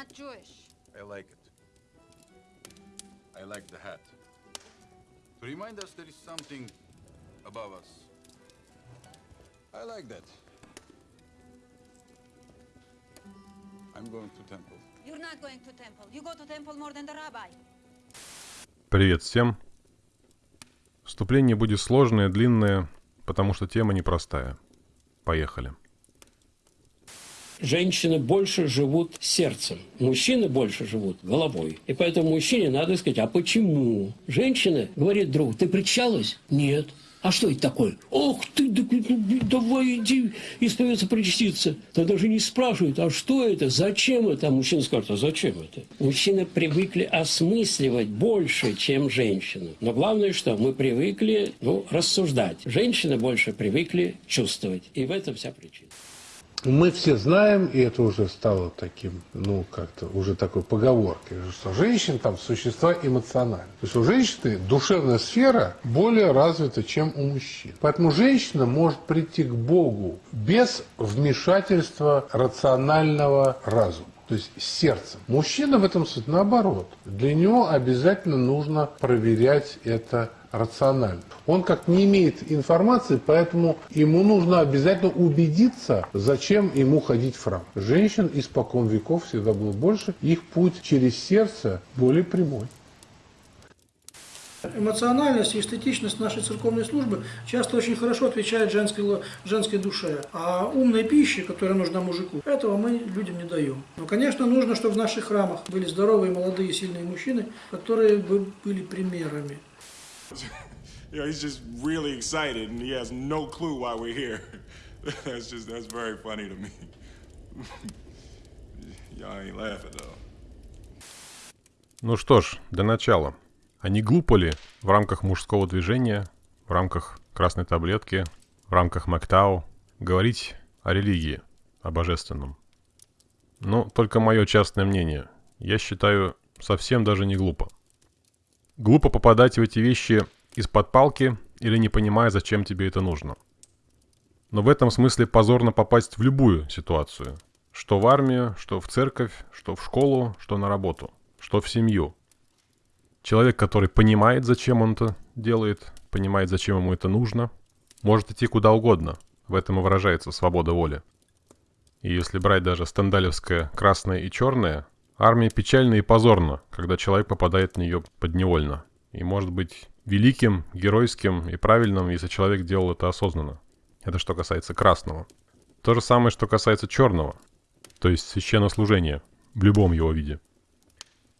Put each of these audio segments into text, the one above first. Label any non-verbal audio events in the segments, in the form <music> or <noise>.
not Jewish. I like it. I like the hat. To remind us there is something above us. I like that. I'm going to temple. You're not going to temple. You go to temple more than the rabbi. Привет всем. Вступление будет сложное, длинное, потому что тема непростая. Поехали. Женщины больше живут сердцем, мужчины больше живут головой. И поэтому мужчине надо сказать, а почему? Женщина говорит другу, ты причалась? Нет. А что это такое? Ох ты, да, давай иди исповедаться, причаститься. Да даже не спрашивают, а что это, зачем это? А мужчина скажет, а зачем это? Мужчины привыкли осмысливать больше, чем женщины. Но главное, что мы привыкли ну, рассуждать. Женщины больше привыкли чувствовать. И в этом вся причина. Мы все знаем, и это уже стало таким, ну, как-то уже такой поговоркой, что женщины там существа эмоциональные. То есть у женщины душевная сфера более развита, чем у мужчин. Поэтому женщина может прийти к Богу без вмешательства рационального разума то есть сердцем. Мужчина в этом смысле наоборот. Для него обязательно нужно проверять это рационально. Он как не имеет информации, поэтому ему нужно обязательно убедиться, зачем ему ходить в храм. Женщин испокон веков всегда было больше, их путь через сердце более прямой. Эмоциональность и эстетичность нашей церковной службы часто очень хорошо отвечает женской, женской душе. А умной пищи, которая нужна мужику, этого мы людям не даем. Но, конечно, нужно, чтобы в наших храмах были здоровые, молодые, сильные мужчины, которые бы были примерами. You know, he's just really excited and he has no clue why we're here. <laughs> that's just, that's very funny to me. <laughs> Y'all ain't laughing though. Ну что ж, для начала. А не глупо ли в рамках мужского движения, в рамках красной таблетки, в рамках Мактау говорить о религии, о божественном? Ну, только мое частное мнение. Я считаю, совсем даже не глупо. Глупо попадать в эти вещи из-под палки или не понимая, зачем тебе это нужно. Но в этом смысле позорно попасть в любую ситуацию. Что в армию, что в церковь, что в школу, что на работу, что в семью – Человек, который понимает, зачем он это делает, понимает, зачем ему это нужно, может идти куда угодно. В этом и выражается свобода воли. И если брать даже стендалевское красное и черное, армия печальна и позорна, когда человек попадает в нее подневольно. И может быть великим, геройским и правильным, если человек делал это осознанно. Это что касается красного. То же самое, что касается черного, то есть священнослужения в любом его виде –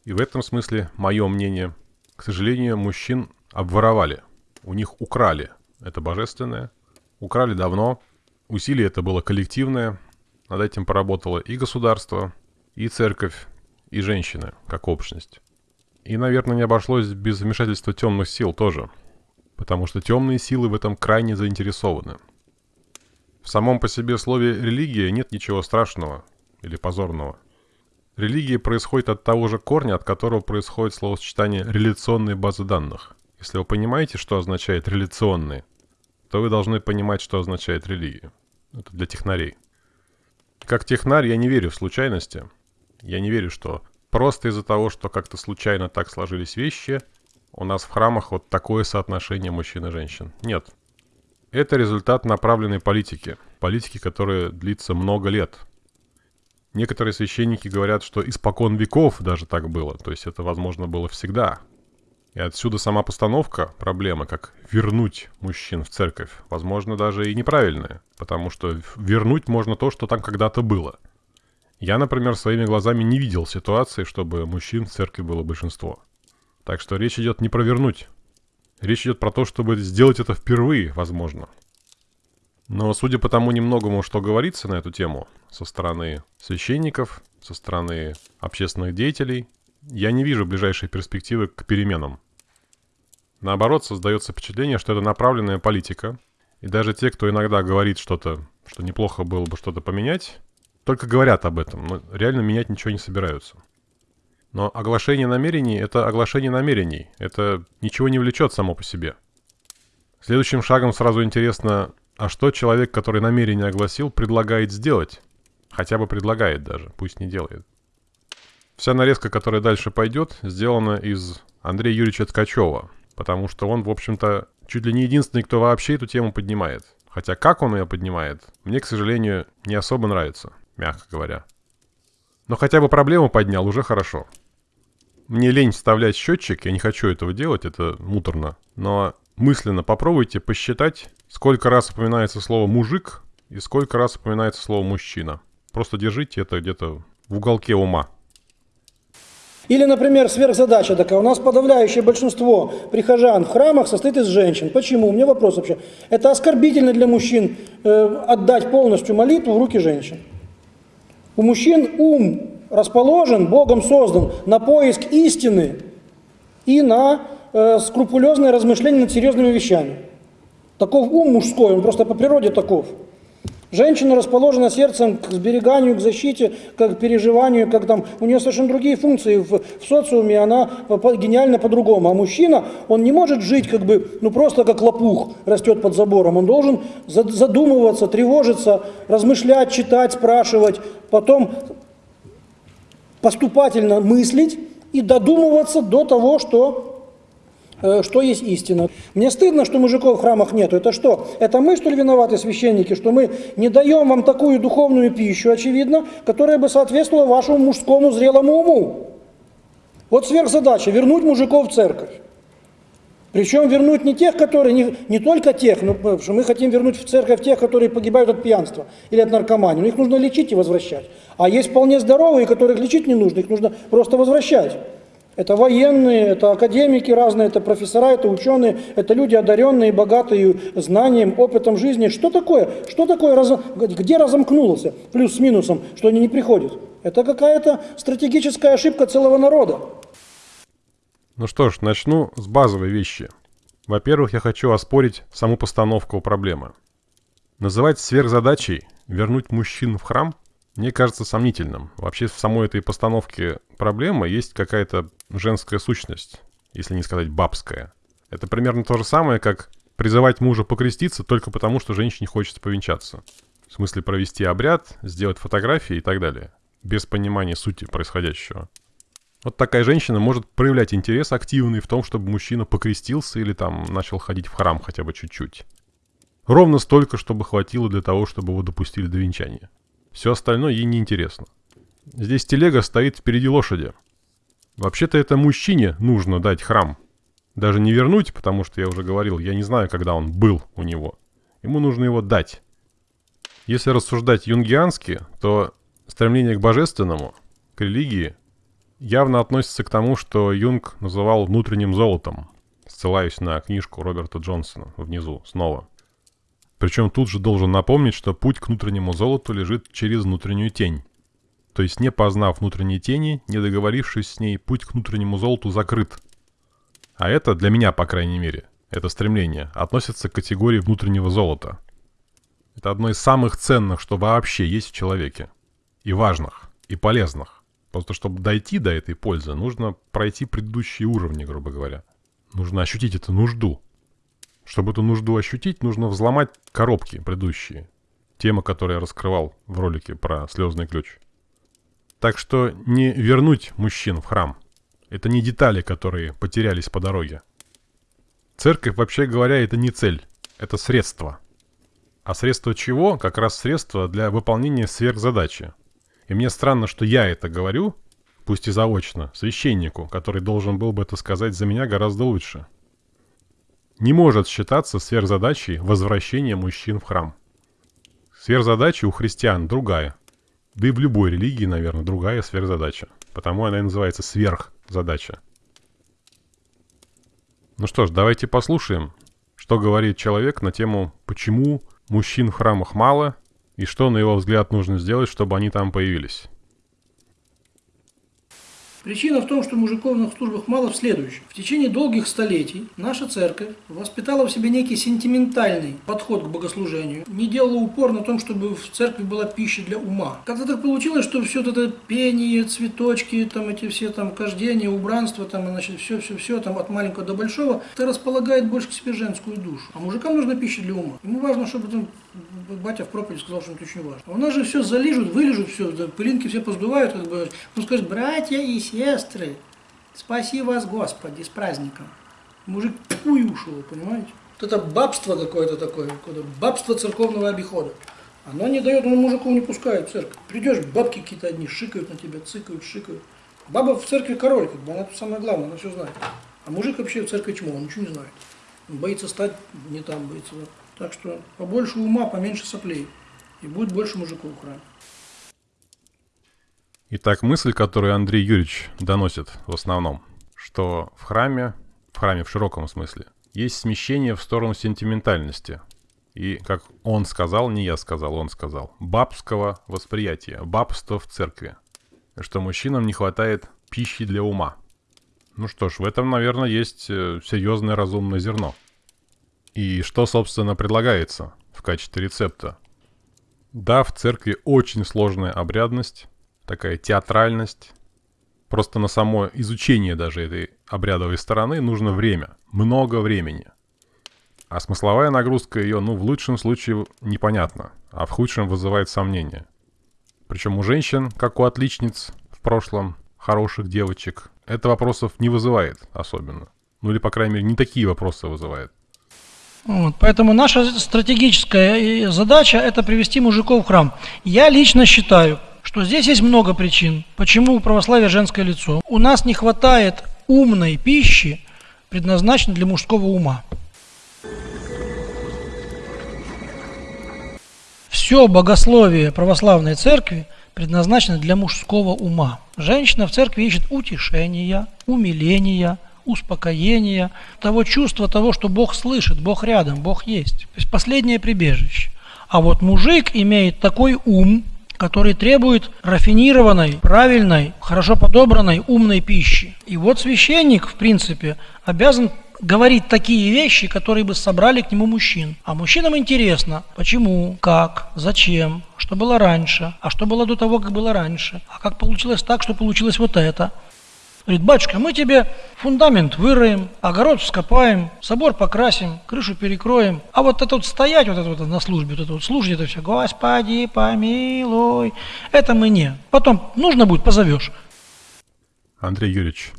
и в этом смысле мое мнение, к сожалению, мужчин обворовали. У них украли это божественное. Украли давно. Усилие это было коллективное. Над этим поработало и государство, и церковь, и женщины, как общность. И, наверное, не обошлось без вмешательства темных сил тоже. Потому что темные силы в этом крайне заинтересованы. В самом по себе слове «религия» нет ничего страшного или позорного – Религия происходит от того же корня, от которого происходит словосочетание «реляционные базы данных». Если вы понимаете, что означает «реляционные», то вы должны понимать, что означает религия. Это для технарей. Как технарь я не верю в случайности. Я не верю, что просто из-за того, что как-то случайно так сложились вещи, у нас в храмах вот такое соотношение мужчин и женщин. Нет. Это результат направленной политики. Политики, которая длится много лет – Некоторые священники говорят, что испокон веков даже так было, то есть это, возможно, было всегда. И отсюда сама постановка проблемы, как вернуть мужчин в церковь, возможно, даже и неправильная, потому что вернуть можно то, что там когда-то было. Я, например, своими глазами не видел ситуации, чтобы мужчин в церкви было большинство. Так что речь идет не про вернуть. Речь идет про то, чтобы сделать это впервые, возможно. Но судя по тому немногому, что говорится на эту тему со стороны священников, со стороны общественных деятелей, я не вижу ближайшей перспективы к переменам. Наоборот, создается впечатление, что это направленная политика, и даже те, кто иногда говорит что-то, что неплохо было бы что-то поменять, только говорят об этом, но реально менять ничего не собираются. Но оглашение намерений – это оглашение намерений, это ничего не влечет само по себе. Следующим шагом сразу интересно, а что человек, который намерение огласил, предлагает сделать? Хотя бы предлагает даже, пусть не делает. Вся нарезка, которая дальше пойдет, сделана из Андрея Юрьевича Ткачева, потому что он, в общем-то, чуть ли не единственный, кто вообще эту тему поднимает. Хотя как он ее поднимает, мне, к сожалению, не особо нравится, мягко говоря. Но хотя бы проблему поднял, уже хорошо. Мне лень вставлять счетчик, я не хочу этого делать, это муторно. Но мысленно попробуйте посчитать, сколько раз упоминается слово «мужик» и сколько раз упоминается слово «мужчина». Просто держите это где-то в уголке ума. Или, например, сверхзадача такая. У нас подавляющее большинство прихожан в храмах состоит из женщин. Почему? У меня вопрос вообще. Это оскорбительно для мужчин э, отдать полностью молитву в руки женщин. У мужчин ум расположен, Богом создан на поиск истины и на э, скрупулезное размышление над серьезными вещами. Таков ум мужской, он просто по природе таков. Женщина расположена сердцем к сбереганию, к защите, к переживанию, как там, у нее совершенно другие функции в, в социуме, она гениально по-другому. А мужчина, он не может жить как бы, ну просто как лопух растет под забором. Он должен за- задумываться, тревожиться, размышлять, читать, спрашивать, потом поступательно мыслить и додумываться до того, что, что есть истина. Мне стыдно, что мужиков в храмах нету. Это что? Это мы, что ли, виноваты, священники, что мы не даем вам такую духовную пищу, очевидно, которая бы соответствовала вашему мужскому зрелому уму? Вот сверхзадача – вернуть мужиков в церковь. Причем вернуть не тех, которые, не, не только тех, но, потому что мы хотим вернуть в церковь тех, которые погибают от пьянства или от наркомании. Но их нужно лечить и возвращать. А есть вполне здоровые, которых лечить не нужно, их нужно просто возвращать. Это военные, это академики разные, это профессора, это ученые, это люди одаренные, богатые знанием, опытом жизни. Что такое? Что такое, разом- где разомкнулся, плюс с минусом, что они не приходят? Это какая-то стратегическая ошибка целого народа. Ну что ж, начну с базовой вещи. Во-первых, я хочу оспорить саму постановку проблемы. Называть сверхзадачей вернуть мужчин в храм мне кажется сомнительным. Вообще в самой этой постановке проблемы есть какая-то женская сущность, если не сказать бабская. Это примерно то же самое, как призывать мужа покреститься только потому, что женщине хочется повенчаться. В смысле провести обряд, сделать фотографии и так далее. Без понимания сути происходящего. Вот такая женщина может проявлять интерес активный в том, чтобы мужчина покрестился или там начал ходить в храм хотя бы чуть-чуть. Ровно столько, чтобы хватило для того, чтобы его допустили до венчания. Все остальное ей неинтересно. Здесь телега стоит впереди лошади. Вообще-то это мужчине нужно дать храм. Даже не вернуть, потому что я уже говорил, я не знаю, когда он был у него. Ему нужно его дать. Если рассуждать юнгиански, то стремление к божественному, к религии, явно относится к тому, что Юнг называл внутренним золотом. Ссылаюсь на книжку Роберта Джонсона внизу, снова. Причем тут же должен напомнить, что путь к внутреннему золоту лежит через внутреннюю тень. То есть не познав внутренней тени, не договорившись с ней, путь к внутреннему золоту закрыт. А это, для меня, по крайней мере, это стремление, относится к категории внутреннего золота. Это одно из самых ценных, что вообще есть в человеке. И важных, и полезных. Просто чтобы дойти до этой пользы, нужно пройти предыдущие уровни, грубо говоря. Нужно ощутить эту нужду. Чтобы эту нужду ощутить, нужно взломать коробки предыдущие. Тема, которую я раскрывал в ролике про слезный ключ. Так что не вернуть мужчин в храм. Это не детали, которые потерялись по дороге. Церковь, вообще говоря, это не цель. Это средство. А средство чего? Как раз средство для выполнения сверхзадачи. И мне странно, что я это говорю, пусть и заочно, священнику, который должен был бы это сказать за меня гораздо лучше. Не может считаться сверхзадачей возвращение мужчин в храм. Сверхзадача у христиан другая. Да и в любой религии, наверное, другая сверхзадача. Потому она и называется сверхзадача. Ну что ж, давайте послушаем, что говорит человек на тему «Почему мужчин в храмах мало?» и что, на его взгляд, нужно сделать, чтобы они там появились. Причина в том, что мужиков на службах мало в следующем. В течение долгих столетий наша церковь воспитала в себе некий сентиментальный подход к богослужению, не делала упор на том, чтобы в церкви была пища для ума. Как-то так получилось, что все это пение, цветочки, там эти все там кождения, убранство, там, значит, все-все-все, там от маленького до большого, это располагает больше к себе женскую душу. А мужикам нужна пища для ума. Ему важно, чтобы там батя в проповеди сказал, что это очень важно. А у нас же все залижут, вылежут, все, пылинки все поздувают, как бы. Ну скажет, братья и сестры, спаси вас, Господи, с праздником. Мужик пуй ушел, понимаете? Вот это бабство какое-то такое, какое-то бабство церковного обихода. Оно не дает, он мужиков не пускает в церковь. Придешь, бабки какие-то одни шикают на тебя, цыкают, шикают. Баба в церкви король, как бы, она тут самое главное, она все знает. А мужик вообще в церкви чмо, он ничего не знает. Он боится стать не там, боится. да. Так что побольше ума, поменьше соплей. И будет больше мужиков в храме. Итак, мысль, которую Андрей Юрьевич доносит в основном, что в храме, в храме в широком смысле, есть смещение в сторону сентиментальности. И, как он сказал, не я сказал, он сказал, бабского восприятия, бабства в церкви. Что мужчинам не хватает пищи для ума. Ну что ж, в этом, наверное, есть э, серьезное разумное зерно. И что, собственно, предлагается в качестве рецепта? Да, в церкви очень сложная обрядность, такая театральность. Просто на само изучение даже этой обрядовой стороны нужно время, много времени. А смысловая нагрузка ее, ну, в лучшем случае непонятна, а в худшем вызывает сомнения. Причем у женщин, как у отличниц в прошлом, хороших девочек, это вопросов не вызывает особенно. Ну или, по крайней мере, не такие вопросы вызывает. Вот, поэтому наша стратегическая э, задача – это привести мужиков в храм. Я лично считаю, что здесь есть много причин, почему у православия женское лицо. У нас не хватает умной пищи, предназначенной для мужского ума. Все богословие православной церкви предназначено для мужского ума. Женщина в церкви ищет утешения, умиления, успокоения, того чувства того, что Бог слышит, Бог рядом, Бог есть. То есть последнее прибежище. А вот мужик имеет такой ум, который требует рафинированной, правильной, хорошо подобранной, умной пищи. И вот священник, в принципе, обязан говорить такие вещи, которые бы собрали к нему мужчин. А мужчинам интересно, почему, как, зачем, что было раньше, а что было до того, как было раньше, а как получилось так, что получилось вот это. Говорит, батюшка, мы тебе фундамент выроем, огород вскопаем, собор покрасим, крышу перекроем. А вот это вот стоять, вот это вот на службе, вот это вот служить, это все, Господи, помилуй, это мы не. Потом нужно будет, позовешь. Андрей Юрьевич,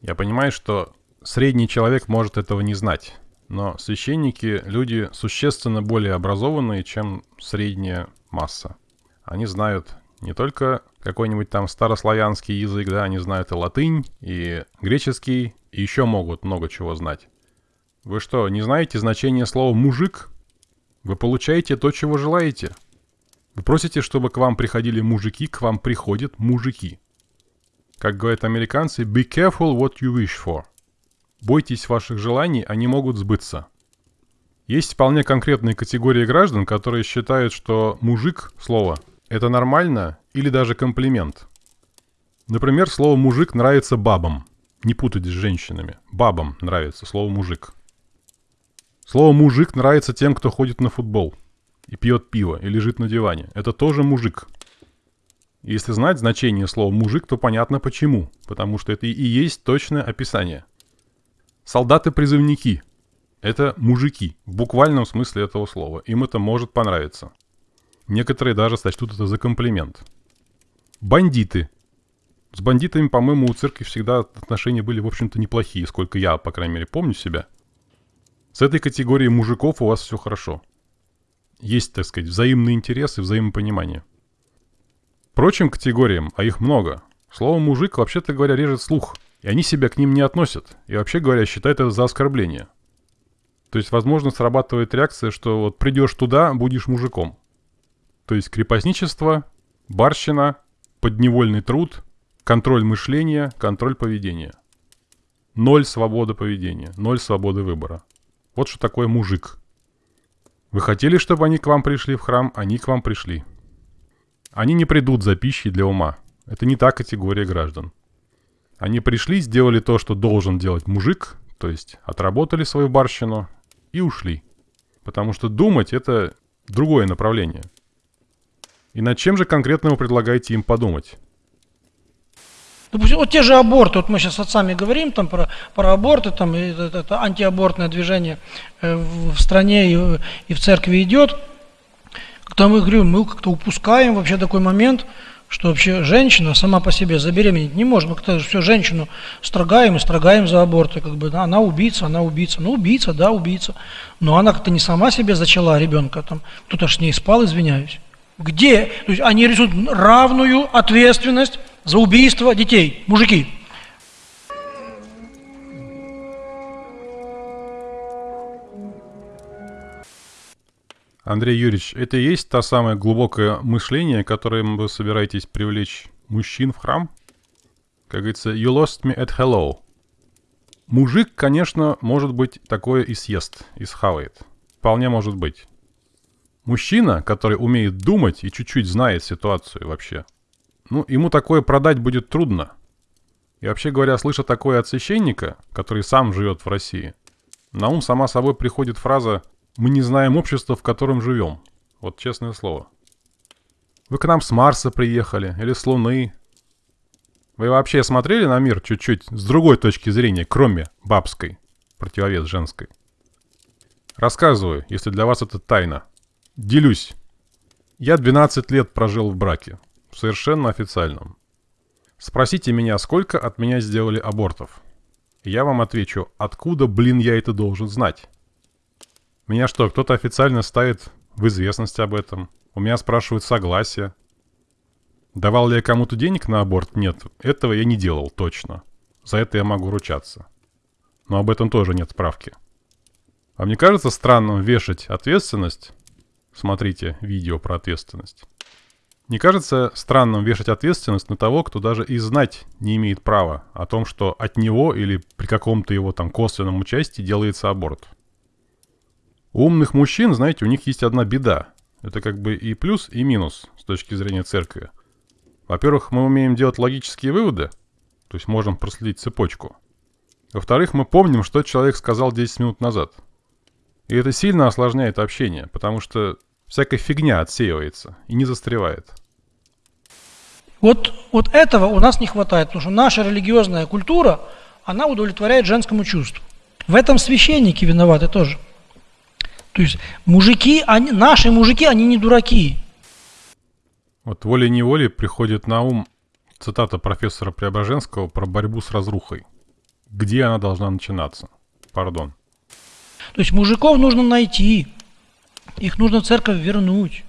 я понимаю, что средний человек может этого не знать, но священники – люди существенно более образованные, чем средняя масса. Они знают не только какой-нибудь там старославянский язык, да, они знают и латынь, и греческий, и еще могут много чего знать. Вы что, не знаете значение слова «мужик»? Вы получаете то, чего желаете. Вы просите, чтобы к вам приходили мужики, к вам приходят мужики. Как говорят американцы, be careful what you wish for. Бойтесь ваших желаний, они могут сбыться. Есть вполне конкретные категории граждан, которые считают, что мужик, слово, это нормально или даже комплимент. Например, слово «мужик» нравится бабам. Не путать с женщинами. Бабам нравится слово «мужик». Слово «мужик» нравится тем, кто ходит на футбол и пьет пиво, и лежит на диване. Это тоже мужик. Если знать значение слова «мужик», то понятно почему. Потому что это и есть точное описание. Солдаты-призывники – это мужики, в буквальном смысле этого слова. Им это может понравиться. Некоторые даже сочтут это за комплимент. Бандиты. С бандитами, по-моему, у церкви всегда отношения были, в общем-то, неплохие, сколько я, по крайней мере, помню себя. С этой категорией мужиков у вас все хорошо. Есть, так сказать, взаимный интерес и взаимопонимание. Прочим категориям, а их много, слово «мужик» вообще-то говоря режет слух, и они себя к ним не относят, и вообще говоря считают это за оскорбление. То есть, возможно, срабатывает реакция, что вот придешь туда, будешь мужиком. То есть крепостничество, барщина, подневольный труд, контроль мышления, контроль поведения. Ноль свободы поведения, ноль свободы выбора. Вот что такое мужик. Вы хотели, чтобы они к вам пришли в храм, они к вам пришли. Они не придут за пищей для ума. Это не та категория граждан. Они пришли, сделали то, что должен делать мужик, то есть отработали свою барщину и ушли. Потому что думать это другое направление – и над чем же конкретно вы предлагаете им подумать? Допустим, вот те же аборты, вот мы сейчас с отцами говорим там про, про аборты, там и это, это антиабортное движение э, в стране и, и в церкви идет. Как-то мы, говорю, мы как-то упускаем вообще такой момент, что вообще женщина сама по себе забеременеть не может. Мы как-то все женщину строгаем и строгаем за аборты. Как бы, да, она убийца, она убийца. Ну, убийца, да, убийца. Но она как-то не сама себе зачала ребенка. Там, кто-то ж с ней спал, извиняюсь. Где? То есть они рисуют равную ответственность за убийство детей, мужики. Андрей Юрьевич, это и есть то самое глубокое мышление, которым вы собираетесь привлечь мужчин в храм? Как говорится, you lost me at hello. Мужик, конечно, может быть, такое и съест, и схавает. Вполне может быть. Мужчина, который умеет думать и чуть-чуть знает ситуацию вообще, ну, ему такое продать будет трудно. И вообще говоря, слыша такое от священника, который сам живет в России, на ум сама собой приходит фраза мы не знаем общества, в котором живем. Вот честное слово. Вы к нам с Марса приехали или с Луны. Вы вообще смотрели на мир чуть-чуть с другой точки зрения, кроме бабской, противовес женской? Рассказываю, если для вас это тайна. Делюсь. Я 12 лет прожил в браке. Совершенно официальном. Спросите меня, сколько от меня сделали абортов. Я вам отвечу, откуда, блин, я это должен знать? Меня что, кто-то официально ставит в известность об этом? У меня спрашивают согласие. Давал ли я кому-то денег на аборт? Нет, этого я не делал, точно. За это я могу ручаться. Но об этом тоже нет справки. А мне кажется странным вешать ответственность... Смотрите видео про ответственность. Не кажется странным вешать ответственность на того, кто даже и знать не имеет права о том, что от него или при каком-то его там косвенном участии делается аборт? У умных мужчин, знаете, у них есть одна беда. Это как бы и плюс, и минус с точки зрения церкви. Во-первых, мы умеем делать логические выводы, то есть можем проследить цепочку. Во-вторых, мы помним, что человек сказал 10 минут назад. И это сильно осложняет общение, потому что всякая фигня отсеивается и не застревает. Вот, вот этого у нас не хватает, потому что наша религиозная культура, она удовлетворяет женскому чувству. В этом священники виноваты тоже. То есть мужики, они, наши мужики, они не дураки. Вот волей-неволей приходит на ум цитата профессора Преображенского про борьбу с разрухой. Где она должна начинаться? Пардон. То есть мужиков нужно найти, их нужно в церковь вернуть,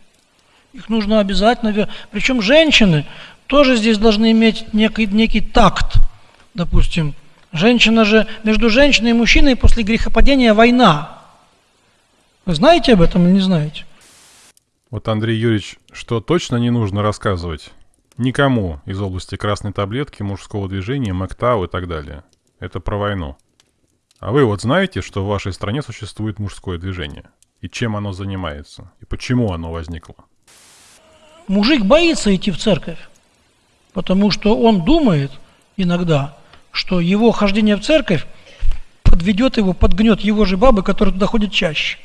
их нужно обязательно вернуть. Причем женщины тоже здесь должны иметь некий, некий такт. Допустим, женщина же, между женщиной и мужчиной после грехопадения война. Вы знаете об этом или не знаете? Вот, Андрей Юрьевич, что точно не нужно рассказывать никому из области красной таблетки, мужского движения, МакТау и так далее. Это про войну. А вы вот знаете, что в вашей стране существует мужское движение? И чем оно занимается? И почему оно возникло? Мужик боится идти в церковь, потому что он думает иногда, что его хождение в церковь подведет его, подгнет его же бабы, которые туда ходят чаще.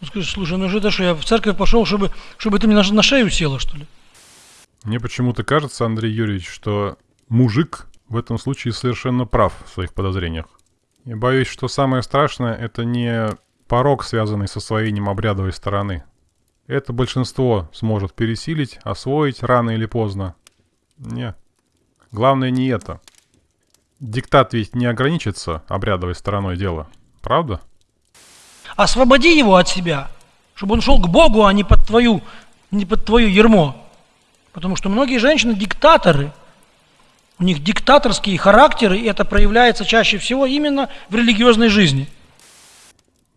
Он скажет, слушай, ну же это что, я в церковь пошел, чтобы, чтобы ты мне на, на шею села, что ли? Мне почему-то кажется, Андрей Юрьевич, что мужик в этом случае совершенно прав в своих подозрениях. Я боюсь, что самое страшное — это не порог, связанный с освоением обрядовой стороны. Это большинство сможет пересилить, освоить рано или поздно. Не. Главное не это. Диктат ведь не ограничится обрядовой стороной дела. Правда? Освободи его от себя, чтобы он шел к Богу, а не под твою, не под твое ермо. Потому что многие женщины диктаторы. У них диктаторские характеры, и это проявляется чаще всего именно в религиозной жизни.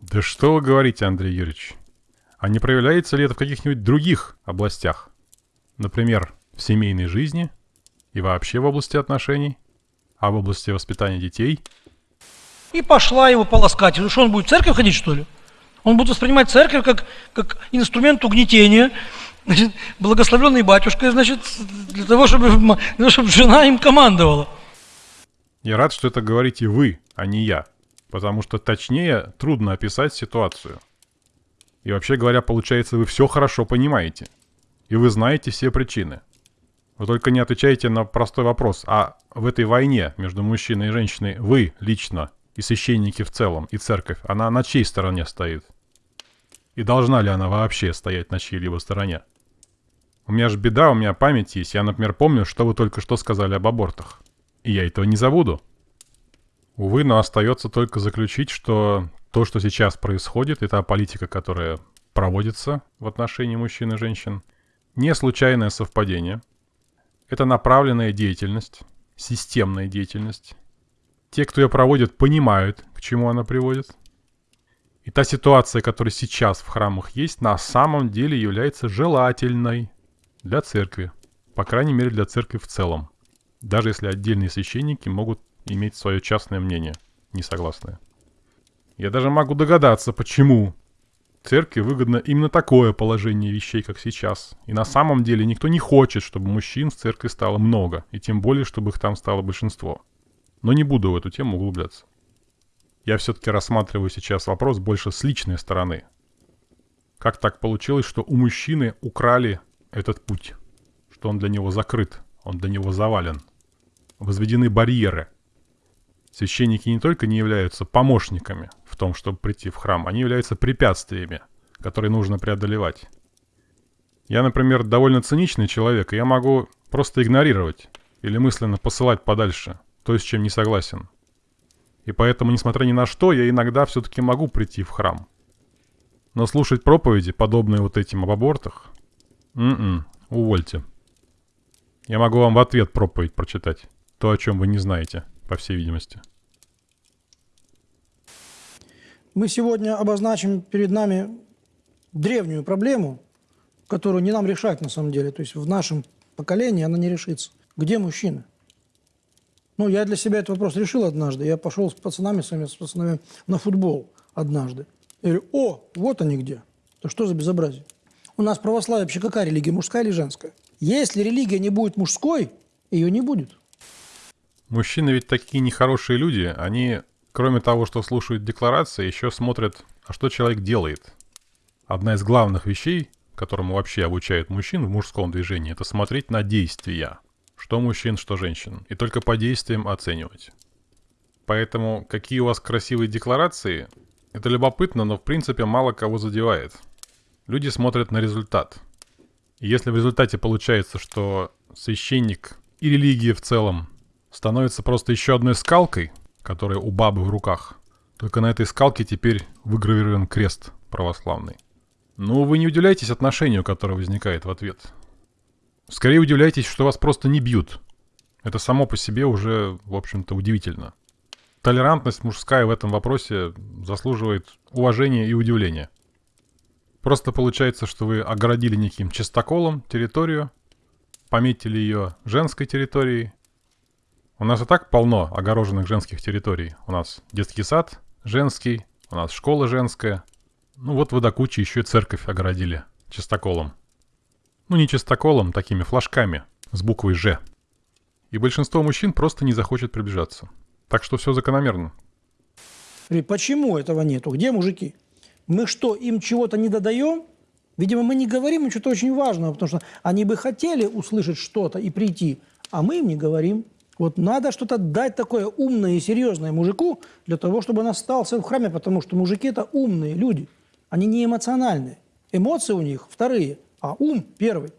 Да что вы говорите, Андрей Юрьевич? А не проявляется ли это в каких-нибудь других областях? Например, в семейной жизни и вообще в области отношений, а в области воспитания детей – и пошла его полоскать. Ну что, он будет в церковь ходить, что ли? Он будет воспринимать церковь как, как инструмент угнетения, значит, благословленный батюшкой, значит, для того, чтобы, для того, чтобы жена им командовала. Я рад, что это говорите вы, а не я. Потому что точнее трудно описать ситуацию. И вообще говоря, получается, вы все хорошо понимаете. И вы знаете все причины. Вы только не отвечаете на простой вопрос. А в этой войне между мужчиной и женщиной вы лично и священники в целом, и церковь, она на чьей стороне стоит? И должна ли она вообще стоять на чьей-либо стороне? У меня же беда, у меня память есть. Я, например, помню, что вы только что сказали об абортах. И я этого не забуду. Увы, но остается только заключить, что то, что сейчас происходит, это политика, которая проводится в отношении мужчин и женщин, не случайное совпадение. Это направленная деятельность, системная деятельность. Те, кто ее проводит, понимают, к чему она приводит. И та ситуация, которая сейчас в храмах есть, на самом деле является желательной для церкви. По крайней мере, для церкви в целом. Даже если отдельные священники могут иметь свое частное мнение, несогласное. Я даже могу догадаться, почему церкви выгодно именно такое положение вещей, как сейчас. И на самом деле никто не хочет, чтобы мужчин в церкви стало много, и тем более, чтобы их там стало большинство. Но не буду в эту тему углубляться. Я все-таки рассматриваю сейчас вопрос больше с личной стороны. Как так получилось, что у мужчины украли этот путь? Что он для него закрыт, он для него завален. Возведены барьеры – Священники не только не являются помощниками в том, чтобы прийти в храм, они являются препятствиями, которые нужно преодолевать. Я, например, довольно циничный человек, и я могу просто игнорировать или мысленно посылать подальше то, с чем не согласен. И поэтому, несмотря ни на что, я иногда все-таки могу прийти в храм. Но слушать проповеди, подобные вот этим об абортах, м-м, увольте. Я могу вам в ответ проповедь прочитать, то, о чем вы не знаете по всей видимости. Мы сегодня обозначим перед нами древнюю проблему, которую не нам решать на самом деле. То есть в нашем поколении она не решится. Где мужчины? Ну, я для себя этот вопрос решил однажды. Я пошел с пацанами, с, вами, с пацанами на футбол однажды. Я говорю, о, вот они где. То что за безобразие? У нас православие вообще какая религия, мужская или женская? Если религия не будет мужской, ее не будет. Мужчины ведь такие нехорошие люди, они, кроме того, что слушают декларации, еще смотрят, а что человек делает. Одна из главных вещей, которому вообще обучают мужчин в мужском движении, это смотреть на действия. Что мужчин, что женщин. И только по действиям оценивать. Поэтому, какие у вас красивые декларации, это любопытно, но в принципе мало кого задевает. Люди смотрят на результат. И если в результате получается, что священник и религия в целом становится просто еще одной скалкой, которая у бабы в руках. Только на этой скалке теперь выгравирован крест православный. Ну, вы не удивляйтесь отношению, которое возникает в ответ. Скорее удивляйтесь, что вас просто не бьют. Это само по себе уже, в общем-то, удивительно. Толерантность мужская в этом вопросе заслуживает уважения и удивления. Просто получается, что вы огородили неким чистоколом территорию, пометили ее женской территорией, у нас и так полно огороженных женских территорий. У нас детский сад женский, у нас школа женская. Ну вот вы до кучи еще и церковь огородили чистоколом. Ну не чистоколом, такими флажками с буквой «Ж». И большинство мужчин просто не захочет приближаться. Так что все закономерно. Почему этого нету? Где мужики? Мы что, им чего-то не додаем? Видимо, мы не говорим им что-то очень важного, потому что они бы хотели услышать что-то и прийти, а мы им не говорим. Вот надо что-то дать такое умное и серьезное мужику для того, чтобы он остался в храме, потому что мужики – это умные люди. Они не эмоциональные. Эмоции у них вторые, а ум первый.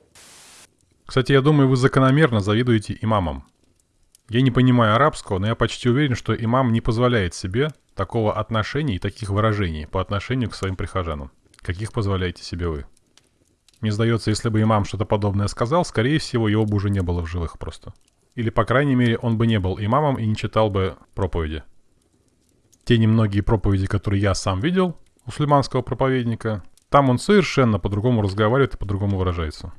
Кстати, я думаю, вы закономерно завидуете имамам. Я не понимаю арабского, но я почти уверен, что имам не позволяет себе такого отношения и таких выражений по отношению к своим прихожанам, каких позволяете себе вы. Мне сдается, если бы имам что-то подобное сказал, скорее всего, его бы уже не было в живых просто. Или, по крайней мере, он бы не был имамом и не читал бы проповеди. Те немногие проповеди, которые я сам видел мусульманского проповедника, там он совершенно по-другому разговаривает и по-другому выражается.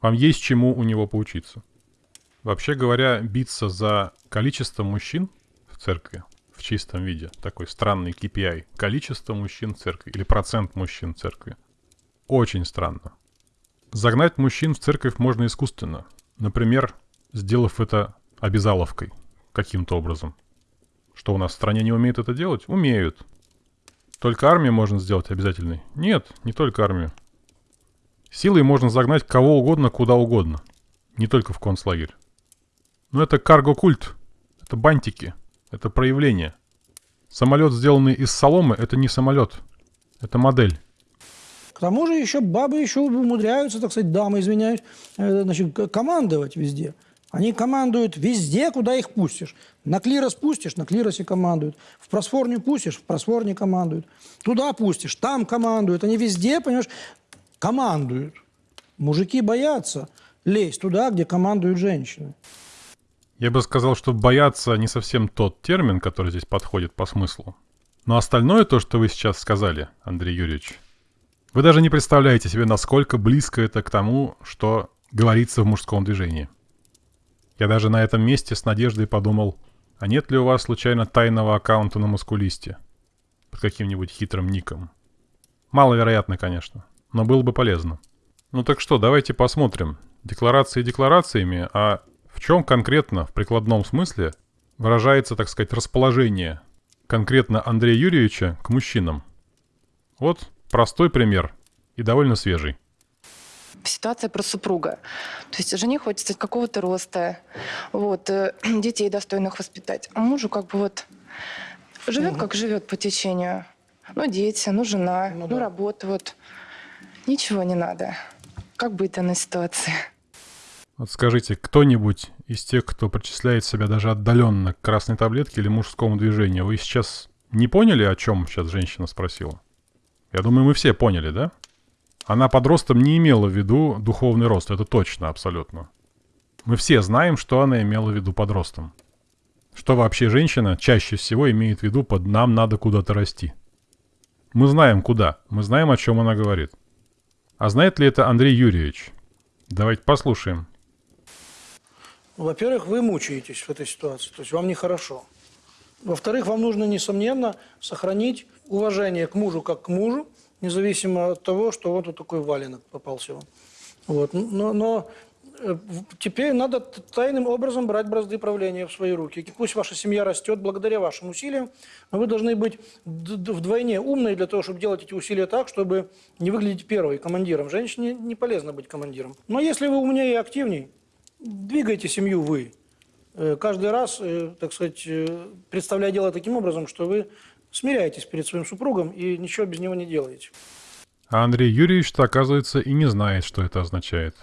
Вам есть чему у него поучиться. Вообще говоря, биться за количество мужчин в церкви в чистом виде, такой странный KPI, количество мужчин в церкви или процент мужчин в церкви, очень странно. Загнать мужчин в церковь можно искусственно. Например, сделав это обязаловкой каким-то образом. Что у нас в стране не умеют это делать? Умеют. Только армию можно сделать обязательной? Нет, не только армию. Силой можно загнать кого угодно, куда угодно. Не только в концлагерь. Но это карго-культ. Это бантики. Это проявление. Самолет, сделанный из соломы, это не самолет. Это модель. К тому же еще бабы еще умудряются, так сказать, дамы, извиняюсь, э, значит, командовать везде. Они командуют везде, куда их пустишь. На клирос пустишь, на клиросе командуют. В просфорню пустишь, в просфорне командуют. Туда пустишь, там командуют. Они везде, понимаешь, командуют. Мужики боятся лезть туда, где командуют женщины. Я бы сказал, что бояться не совсем тот термин, который здесь подходит по смыслу. Но остальное то, что вы сейчас сказали, Андрей Юрьевич, вы даже не представляете себе, насколько близко это к тому, что говорится в мужском движении. Я даже на этом месте с надеждой подумал, а нет ли у вас случайно тайного аккаунта на мускулисте? Под каким-нибудь хитрым ником. Маловероятно, конечно, но было бы полезно. Ну так что, давайте посмотрим. Декларации декларациями, а в чем конкретно, в прикладном смысле, выражается, так сказать, расположение конкретно Андрея Юрьевича к мужчинам? Вот простой пример и довольно свежий. Ситуация про супруга. То есть жене хочется какого-то роста, вот, э, <clears throat> детей достойных воспитать. А мужу как бы вот живет, как живет по течению. Ну, дети, ну, жена, Ну ну, да. работа, вот. Ничего не надо. Как быть данной ситуации? Вот скажите, кто-нибудь из тех, кто причисляет себя даже отдаленно к красной таблетке или мужскому движению, вы сейчас не поняли, о чем сейчас женщина спросила? Я думаю, мы все поняли, да? Она под ростом не имела в виду духовный рост, это точно, абсолютно. Мы все знаем, что она имела в виду под ростом. Что вообще женщина чаще всего имеет в виду под «нам надо куда-то расти». Мы знаем куда, мы знаем, о чем она говорит. А знает ли это Андрей Юрьевич? Давайте послушаем. Во-первых, вы мучаетесь в этой ситуации, то есть вам нехорошо. Во-вторых, вам нужно, несомненно, сохранить уважение к мужу как к мужу, независимо от того, что вот такой валенок попался вам. Вот. Но, но э, теперь надо тайным образом брать бразды правления в свои руки. И пусть ваша семья растет благодаря вашим усилиям, но вы должны быть вдвойне умной для того, чтобы делать эти усилия так, чтобы не выглядеть первой командиром. Женщине не полезно быть командиром. Но если вы умнее и активней, двигайте семью вы. Э, Каждый раз, э, так сказать, представляя дело таким образом, что вы смиряетесь перед своим супругом и ничего без него не делаете. А Андрей Юрьевич-то, оказывается, и не знает, что это означает.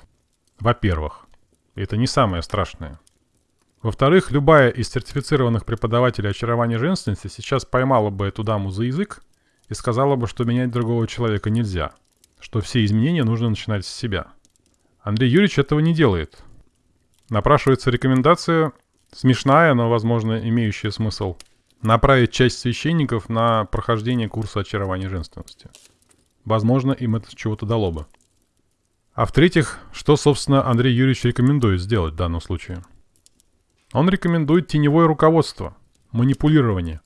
Во-первых, это не самое страшное. Во-вторых, любая из сертифицированных преподавателей очарования женственности сейчас поймала бы эту даму за язык и сказала бы, что менять другого человека нельзя, что все изменения нужно начинать с себя. Андрей Юрьевич этого не делает. Напрашивается рекомендация, смешная, но, возможно, имеющая смысл, направить часть священников на прохождение курса очарования женственности. Возможно, им это чего-то дало бы. А в-третьих, что, собственно, Андрей Юрьевич рекомендует сделать в данном случае? Он рекомендует теневое руководство, манипулирование.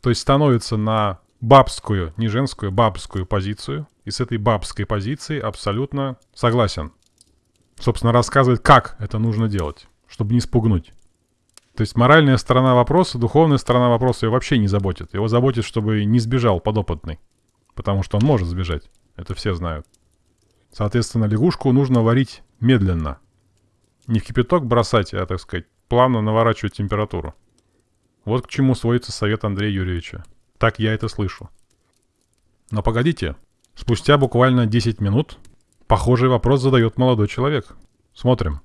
То есть становится на бабскую, не женскую, бабскую позицию, и с этой бабской позиции абсолютно согласен. Собственно, рассказывает, как это нужно делать, чтобы не спугнуть. То есть моральная сторона вопроса, духовная сторона вопроса его вообще не заботит. Его заботит, чтобы не сбежал подопытный. Потому что он может сбежать. Это все знают. Соответственно, лягушку нужно варить медленно. Не в кипяток бросать, а, так сказать, плавно наворачивать температуру. Вот к чему сводится совет Андрея Юрьевича. Так я это слышу. Но погодите. Спустя буквально 10 минут похожий вопрос задает молодой человек. Смотрим.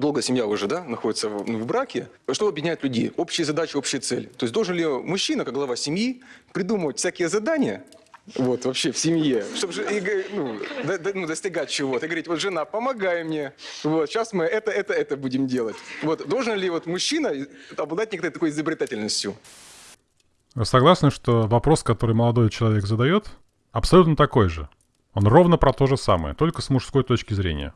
Долго семья уже, да, находится в, ну, в браке, что объединяет людей? Общие задачи, общие цели. То есть должен ли мужчина, как глава семьи, придумывать всякие задания, вот, вообще в семье, чтобы и ну, до- до- ну, достигать чего-то. И говорить, вот, жена, помогай мне, вот, сейчас мы это, это, это будем делать. Вот, должен ли вот мужчина обладать некоторой такой изобретательностью? Согласны, что вопрос, который молодой человек задает, абсолютно такой же? Он ровно про то же самое, только с мужской точки зрения.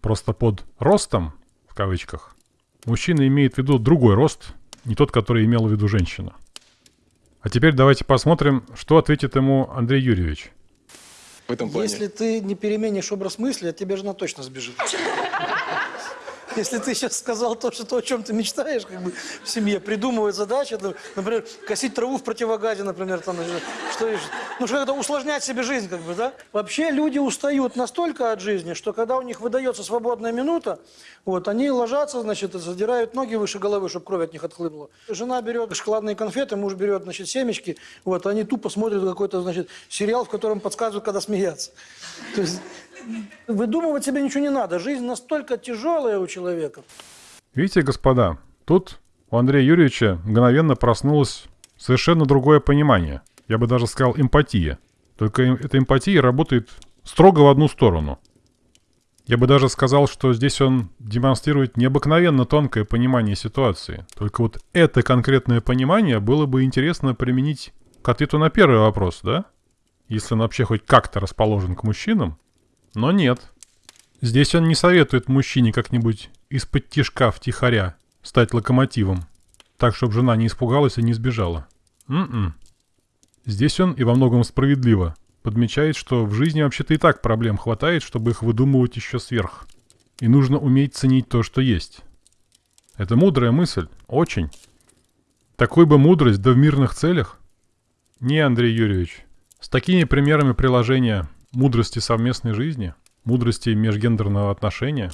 Просто под «ростом», в кавычках, мужчина имеет в виду другой рост, не тот, который имела в виду женщина. А теперь давайте посмотрим, что ответит ему Андрей Юрьевич. В этом плане. Если ты не переменишь образ мысли, от тебя жена точно сбежит. Если ты сейчас сказал то, что то, о чем ты мечтаешь, как бы в семье, придумывать задачи, например, косить траву в противогазе, например, там, что ну, что это усложнять себе жизнь, как бы, да? Вообще люди устают настолько от жизни, что когда у них выдается свободная минута, вот, они ложатся, значит, задирают ноги выше головы, чтобы кровь от них отхлынула. Жена берет шоколадные конфеты, муж берет, значит, семечки, вот, они тупо смотрят какой-то, значит, сериал, в котором подсказывают, когда смеяться. То есть выдумывать себе ничего не надо. Жизнь настолько тяжелая у человека. Видите, господа, тут у Андрея Юрьевича мгновенно проснулось совершенно другое понимание. Я бы даже сказал эмпатия. Только эм- эта эмпатия работает строго в одну сторону. Я бы даже сказал, что здесь он демонстрирует необыкновенно тонкое понимание ситуации. Только вот это конкретное понимание было бы интересно применить к ответу на первый вопрос, да? Если он вообще хоть как-то расположен к мужчинам. Но нет. Здесь он не советует мужчине как-нибудь из-под тишка втихаря стать локомотивом, так, чтобы жена не испугалась и не сбежала. М-м. Здесь он, и во многом справедливо, подмечает, что в жизни вообще-то и так проблем хватает, чтобы их выдумывать еще сверх. И нужно уметь ценить то, что есть. Это мудрая мысль. Очень. Такой бы мудрость, да в мирных целях. Не, Андрей Юрьевич. С такими примерами приложения мудрости совместной жизни, мудрости межгендерного отношения,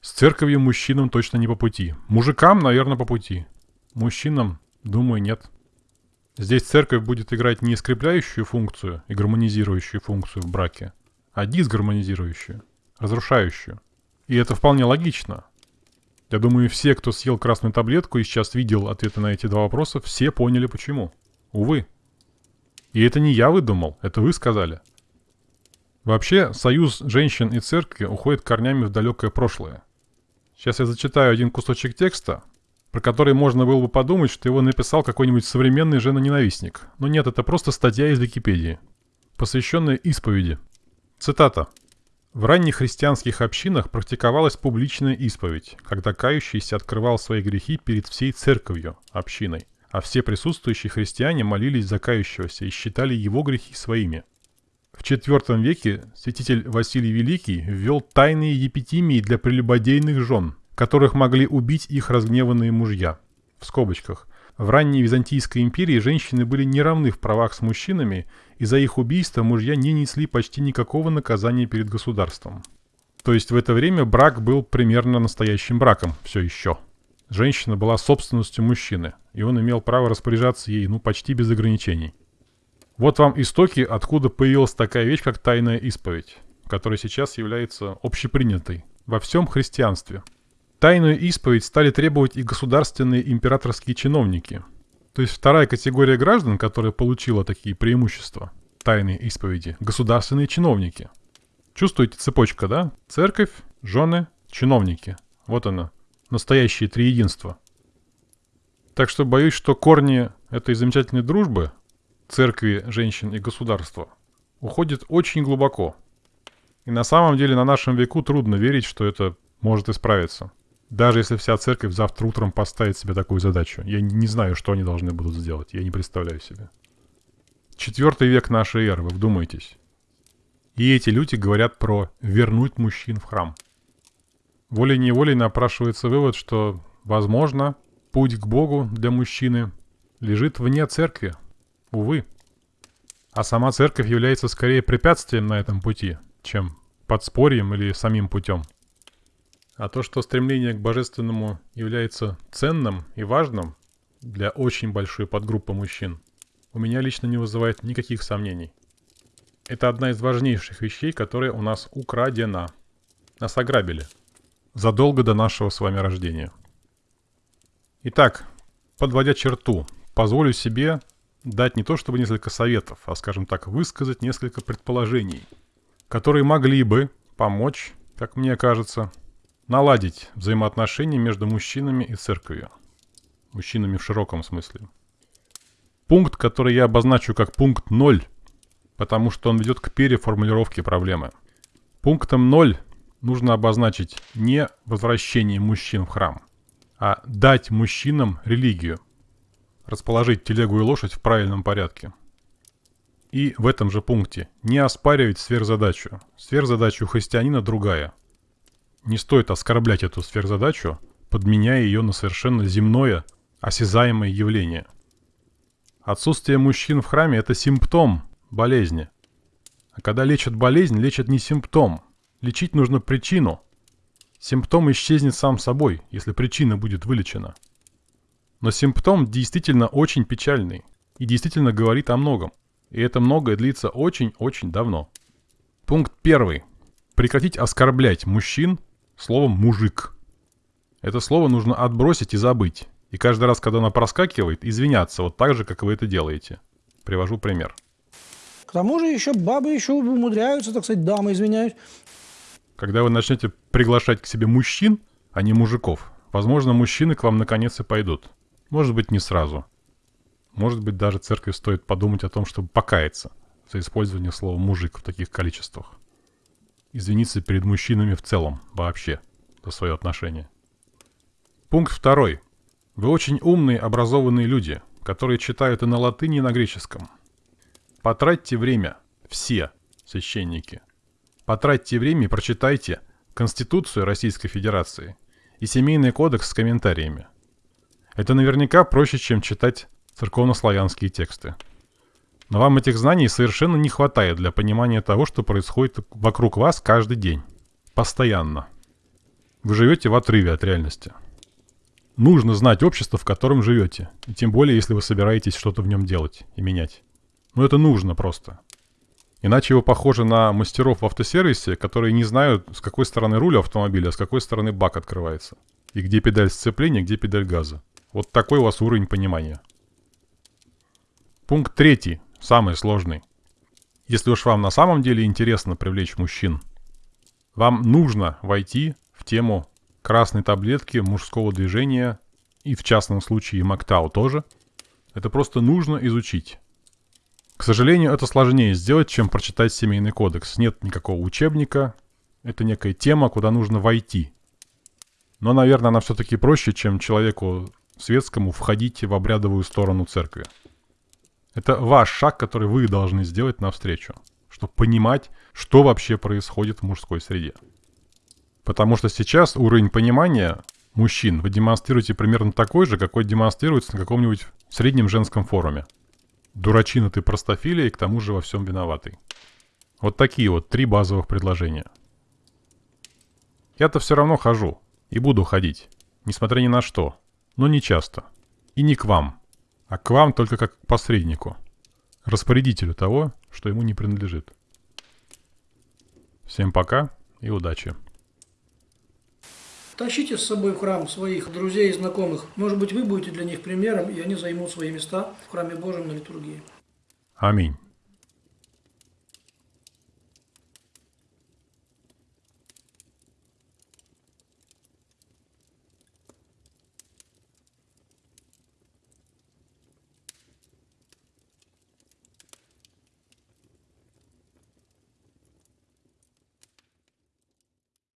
с церковью мужчинам точно не по пути. Мужикам, наверное, по пути. Мужчинам, думаю, нет. Здесь церковь будет играть не скрепляющую функцию и гармонизирующую функцию в браке, а дисгармонизирующую, разрушающую. И это вполне логично. Я думаю, все, кто съел красную таблетку и сейчас видел ответы на эти два вопроса, все поняли почему. Увы. И это не я выдумал, это вы сказали. Вообще, союз женщин и церкви уходит корнями в далекое прошлое. Сейчас я зачитаю один кусочек текста, про который можно было бы подумать, что его написал какой-нибудь современный женоненавистник. Но нет, это просто статья из Википедии, посвященная исповеди. Цитата. В ранних христианских общинах практиковалась публичная исповедь, когда кающийся открывал свои грехи перед всей церковью, общиной, а все присутствующие христиане молились за кающегося и считали его грехи своими. В IV веке святитель Василий Великий ввел тайные епитимии для прелюбодейных жен – которых могли убить их разгневанные мужья. В скобочках. В ранней Византийской империи женщины были не равны в правах с мужчинами, и за их убийство мужья не несли почти никакого наказания перед государством. То есть в это время брак был примерно настоящим браком, все еще. Женщина была собственностью мужчины, и он имел право распоряжаться ей, ну, почти без ограничений. Вот вам истоки, откуда появилась такая вещь, как тайная исповедь, которая сейчас является общепринятой во всем христианстве – Тайную исповедь стали требовать и государственные императорские чиновники. То есть вторая категория граждан, которая получила такие преимущества тайной исповеди – государственные чиновники. Чувствуете цепочка, да? Церковь, жены, чиновники. Вот она. Настоящее триединство. Так что боюсь, что корни этой замечательной дружбы церкви, женщин и государства уходят очень глубоко. И на самом деле на нашем веку трудно верить, что это может исправиться. Даже если вся церковь завтра утром поставит себе такую задачу. Я не знаю, что они должны будут сделать. Я не представляю себе. Четвертый век нашей эры, вы вдумайтесь. И эти люди говорят про вернуть мужчин в храм. Волей-неволей напрашивается вывод, что, возможно, путь к Богу для мужчины лежит вне церкви. Увы. А сама церковь является скорее препятствием на этом пути, чем подспорьем или самим путем. А то, что стремление к божественному является ценным и важным для очень большой подгруппы мужчин, у меня лично не вызывает никаких сомнений. Это одна из важнейших вещей, которая у нас украдена. Нас ограбили. Задолго до нашего с вами рождения. Итак, подводя черту, позволю себе дать не то чтобы несколько советов, а, скажем так, высказать несколько предположений, которые могли бы помочь, как мне кажется, наладить взаимоотношения между мужчинами и церковью. Мужчинами в широком смысле. Пункт, который я обозначу как пункт 0, потому что он ведет к переформулировке проблемы. Пунктом 0 нужно обозначить не возвращение мужчин в храм, а дать мужчинам религию. Расположить телегу и лошадь в правильном порядке. И в этом же пункте не оспаривать сверхзадачу. Сверхзадача у христианина другая – Не стоит оскорблять эту сверхзадачу, подменяя ее на совершенно земное, осязаемое явление. Отсутствие мужчин в храме – это симптом болезни. А когда лечат болезнь, лечат не симптом. Лечить нужно причину. Симптом исчезнет сам собой, если причина будет вылечена. Но симптом действительно очень печальный и действительно говорит о многом. И это многое длится очень-очень давно. Пункт первый. Прекратить оскорблять мужчин словом «мужик». Это слово нужно отбросить и забыть. И каждый раз, когда оно проскакивает, извиняться вот так же, как вы это делаете. Привожу пример. К тому же еще бабы еще умудряются, так сказать, дамы, извиняюсь, Когда вы начнете приглашать к себе мужчин, а не мужиков, возможно, мужчины к вам наконец и пойдут. Может быть, не сразу. Может быть, даже церкви стоит подумать о том, чтобы покаяться за использование слова «мужик» в таких количествах. Извиниться перед мужчинами в целом, вообще, за свое отношение. Пункт второй. Вы очень умные, образованные люди, которые читают и на латыни, и на греческом. Потратьте время, все священники. Потратьте время и прочитайте Конституцию Российской Федерации и Семейный кодекс с комментариями. Это наверняка проще, чем читать церковнославянские тексты. Но вам этих знаний совершенно не хватает для понимания того, что происходит вокруг вас каждый день. Постоянно. Вы живете в отрыве от реальности. Нужно знать общество, в котором живете. И тем более, если вы собираетесь что-то в нем делать и менять. Но это нужно просто. Иначе вы похожи на мастеров в автосервисе, которые не знают, с какой стороны руль автомобиля, а с какой стороны бак открывается. И где педаль сцепления, где педаль газа. Вот такой у вас уровень понимания. Пункт третий, самый сложный. Если уж вам на самом деле интересно привлечь мужчин, вам нужно войти в тему красной таблетки мужского движения и в частном случае Мактау тоже. Это просто нужно изучить. К сожалению, это сложнее сделать, чем прочитать семейный кодекс. Нет никакого учебника. Это некая тема, куда нужно войти. Но, наверное, она все-таки проще, чем человеку светскому входить в обрядовую сторону церкви. Это ваш шаг, который вы должны сделать навстречу, чтобы понимать, что вообще происходит в мужской среде. Потому что сейчас уровень понимания мужчин вы демонстрируете примерно такой же, какой демонстрируется на каком-нибудь среднем женском форуме. Дурачина ты простофилия и к тому же во всем виноватый. Вот такие вот три базовых предложения. Я-то все равно хожу и буду ходить, несмотря ни на что, но не часто. И не к вам, а к вам только как к посреднику, распорядителю того, что ему не принадлежит. Всем пока и удачи. Тащите с собой в храм своих друзей и знакомых. Может быть, вы будете для них примером, и они займут свои места в храме Божьем на литургии. Аминь.